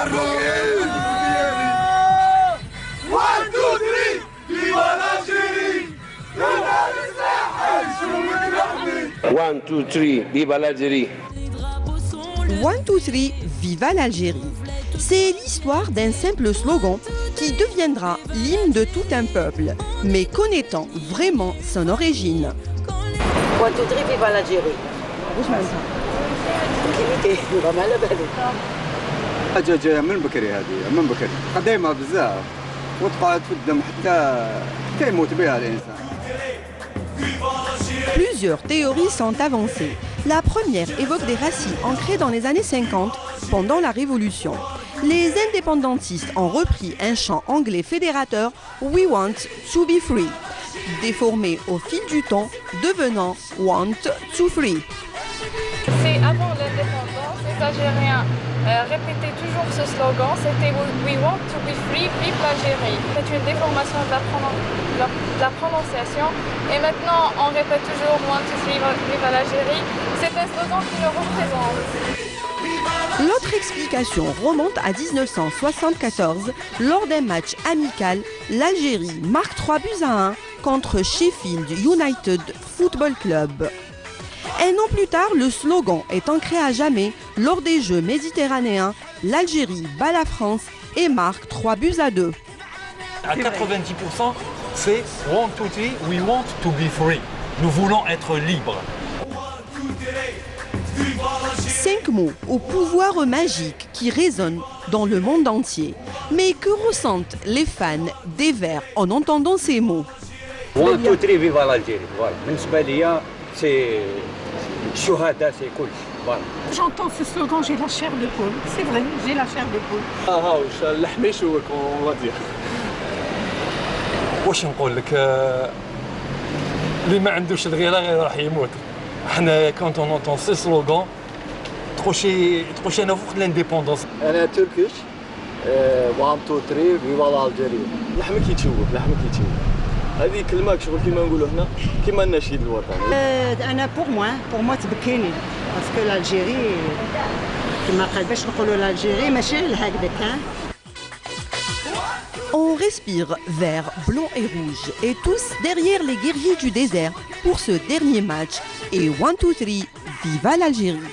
1, 2, 3, viva l'Algérie 1, 2, 3, viva l'Algérie. C'est l'histoire d'un simple slogan qui deviendra l'hymne de tout un peuple, mais connaissant vraiment son origine? 1, 2, 3, viva l'Algérie. حاجه جايه من بكري هذه من بكري قديمه بزاف وتقعد في الدم حتى حتى يموت بها الانسان Plusieurs théories sont avancées. La première évoque des racines ancrées dans les années 50 pendant la Révolution. Les indépendantistes ont repris un chant anglais fédérateur We want to be free, déformé au fil du temps, devenant Want to free. C'est avant l'indépendance, les Algériens euh, répétaient toujours ce slogan, c'était We want to be free, vive l'Algérie. C'est une déformation de la, prononciation et maintenant on répète toujours Want to free, vive l'Algérie. C'est un slogan qui nous représente. L'autre explication remonte à 1974. Lors d'un match amical, l'Algérie marque 3 buts à 1 contre Sheffield United Football Club. Un an plus tard, le slogan est ancré à jamais lors des Jeux méditerranéens. L'Algérie bat la France et marque 3 buts à 2. À 90%, c'est want to be, we want to be free. Nous voulons être libres. Cinq mots au pouvoir magique qui résonnent dans le monde entier. Mais que ressentent les fans des Verts en entendant ces mots? 1 2 3 فيفا الجيري فوالا بالنسبة ليا سي الشهداء سي كلشي فوالا J'entends ce slogan, j'ai la chair de poule. C'est vrai, j'ai la chair de poule. آه واش اللحميش هو كون غادي واش نقول لك اللي ما عندوش الغيره غير راح يموت حنا كونت اون اونتون سي سلوغان تخشي تخشينا فوق لانديبوندونس أنا تركيش 1 2 3 فيفا الجيري لحمك يتشوف لحمك يتشوف هذه كلمه شغل كيما نقولوا هنا كيما النشيد الوطني انا بور موا بور موا تبكيني باسكو الجيري كما قال باش نقولوا الجيري ماشي هكذاك On respire vert, blanc et rouge, et tous derrière les guerriers du désert pour ce dernier match. Et 1, 2, 3, viva l'Algérie